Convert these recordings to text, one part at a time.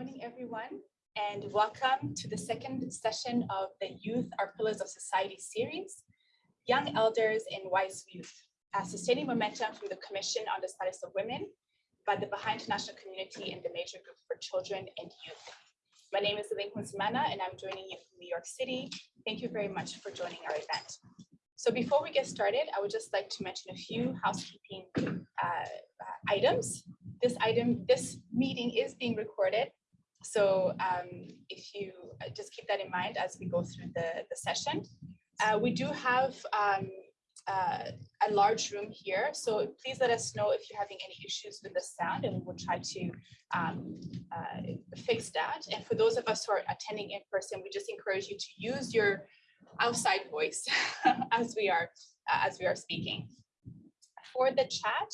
morning, everyone, and welcome to the second session of the Youth Are Pillars of Society series, Young Elders and Wise Youth, sustaining momentum from the Commission on the Status of Women by the Baha'i International Community and the Major Group for Children and Youth. My name is Lincoln Simana, and I'm joining you from New York City. Thank you very much for joining our event. So before we get started, I would just like to mention a few housekeeping uh, items. This item, this meeting is being recorded. So um, if you uh, just keep that in mind as we go through the, the session. Uh, we do have um, uh, a large room here, so please let us know if you're having any issues with the sound and we'll try to um, uh, fix that. And for those of us who are attending in person, we just encourage you to use your outside voice as we are uh, as we are speaking. For the chat,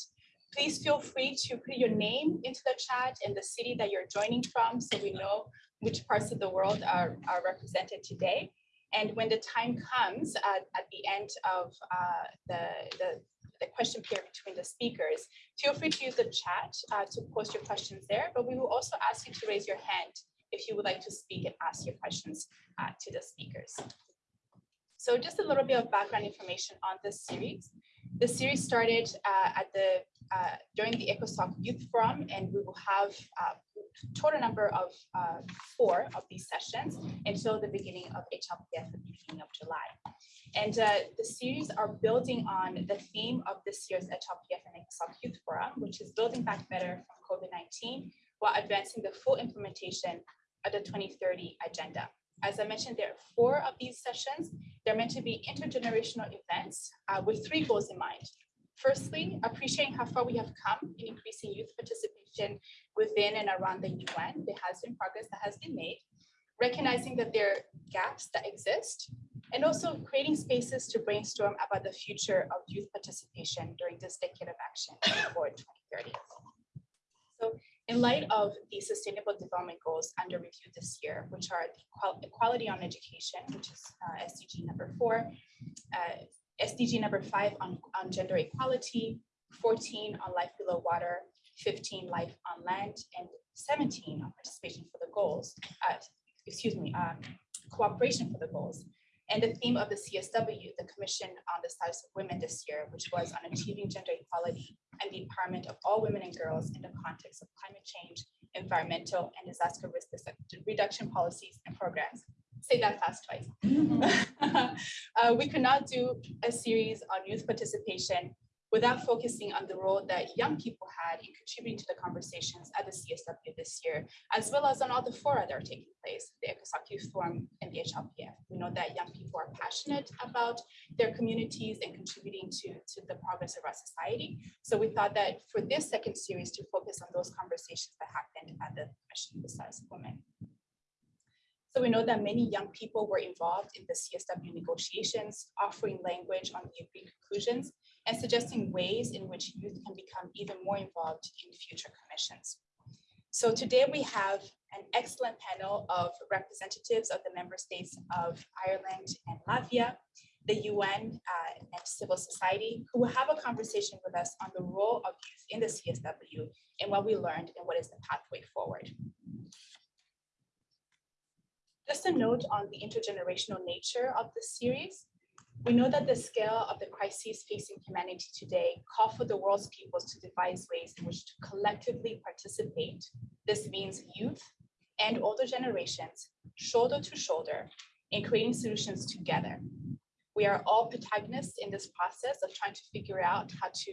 please feel free to put your name into the chat and the city that you're joining from so we know which parts of the world are, are represented today. And when the time comes uh, at the end of uh, the, the, the, question period between the speakers, feel free to use the chat uh, to post your questions there, but we will also ask you to raise your hand if you would like to speak and ask your questions uh, to the speakers. So just a little bit of background information on this series. The series started uh, at the uh, during the ECOSOC Youth Forum, and we will have uh, total number of uh, four of these sessions until the beginning of HLPF the beginning of July. And uh, the series are building on the theme of this year's HLPF and ECOSOC Youth Forum, which is building back better from COVID-19 while advancing the full implementation of the 2030 agenda. As I mentioned, there are four of these sessions. They're meant to be intergenerational events uh, with three goals in mind. Firstly, appreciating how far we have come in increasing youth participation within and around the UN. There has been progress that has been made, recognizing that there are gaps that exist, and also creating spaces to brainstorm about the future of youth participation during this decade of action for 2030. So in light of the Sustainable Development Goals under review this year, which are the equality on education, which is uh, SDG number four, uh, SDG number five on, on gender equality, 14 on life below water, 15 life on land, and 17 on participation for the goals, uh, excuse me, um, cooperation for the goals. And the theme of the CSW, the Commission on the Status of Women this year, which was on achieving gender equality and the empowerment of all women and girls in the context of climate change, environmental and disaster risk reduction policies and programs. Say that fast twice. uh, we could not do a series on youth participation without focusing on the role that young people had in contributing to the conversations at the CSW this year, as well as on all the fora that are taking place, the ECOSOC Youth Forum and the HLPF. We know that young people are passionate about their communities and contributing to, to the progress of our society. So we thought that for this second series to focus on those conversations that happened at the Commission the Status of Women. So we know that many young people were involved in the CSW negotiations, offering language on the agreed conclusions and suggesting ways in which youth can become even more involved in future commissions. So today we have an excellent panel of representatives of the member states of Ireland and Latvia, the UN uh, and civil society, who will have a conversation with us on the role of youth in the CSW and what we learned and what is the pathway forward. Just a note on the intergenerational nature of this series. We know that the scale of the crises facing humanity today call for the world's peoples to devise ways in which to collectively participate. This means youth and older generations, shoulder to shoulder, in creating solutions together. We are all protagonists in this process of trying to figure out how to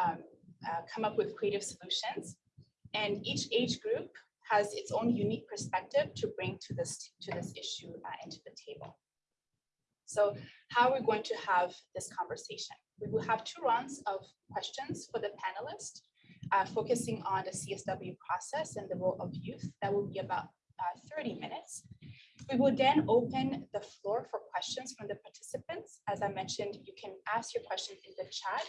um, uh, come up with creative solutions. And each age group has its own unique perspective to bring to this to this issue uh, into the table. So how are we going to have this conversation? We will have two rounds of questions for the panelists, uh, focusing on the CSW process and the role of youth. That will be about uh, 30 minutes. We will then open the floor for questions from the participants. As I mentioned, you can ask your questions in the chat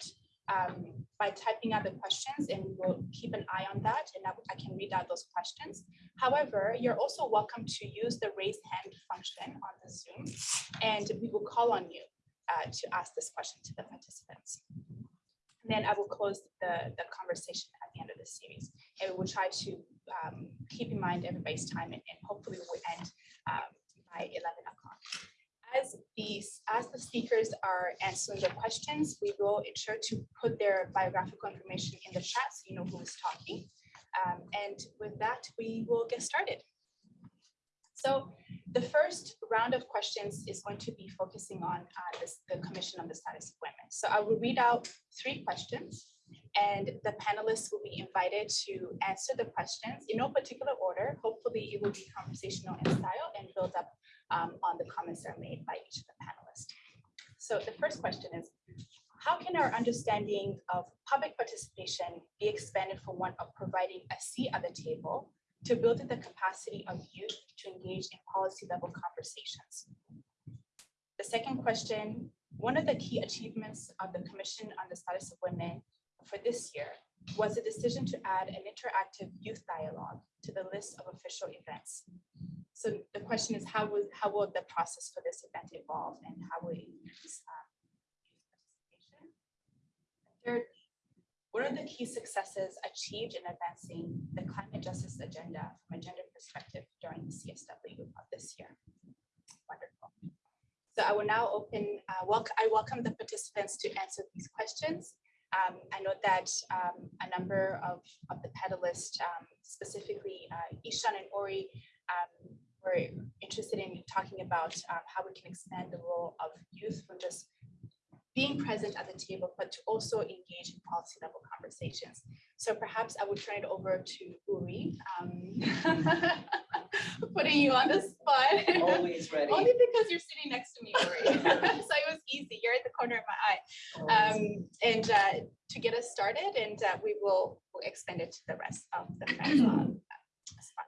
um, by typing out the questions and we will keep an eye on that and I, can read out those questions. However, you're also welcome to use the raise hand function on the Zoom and we will call on you uh, to ask this question to the participants. And then I will close the, the conversation at the end of the series and we will try to um, keep in mind everybody's time and, and hopefully we'll end um, by 11 o'clock. As these, as the speakers are answering the questions, we will ensure to put their biographical information in the chat so you know who is talking. Um, and with that, we will get started. So the first round of questions is going to be focusing on uh, this, the Commission on the Status of Women. So I will read out three questions and the panelists will be invited to answer the questions in no particular order. Hopefully it will be conversational in style and build up um, on the comments that are made by each of the panelists. So the first question is, how can our understanding of public participation be expanded from one of providing a seat at the table to building the capacity of youth to engage in policy level conversations? The second question, one of the key achievements of the Commission on the Status of Women for this year was the decision to add an interactive youth dialogue to the list of official events. So the question is, how will, how will the process for this event evolve and how will it increase um, youth participation? Third, what are the key successes achieved in advancing the climate justice agenda from a gender perspective during the CSW of this year? Wonderful. So I will now open, uh, welcome, I welcome the participants to answer these questions. Um, I know that um, a number of, of the panelists, um, specifically uh, Ishan and Ori, um, were interested in talking about um, how we can expand the role of youth from just being present at the table, but to also engage in policy level conversations. So perhaps I would turn it over to Uri, um, putting you on the spot. Always ready. Only because you're sitting next to me, so it was easy. You're at the corner of my eye. Um, and uh, to get us started, and uh, we will we'll extend it to the rest of the panel,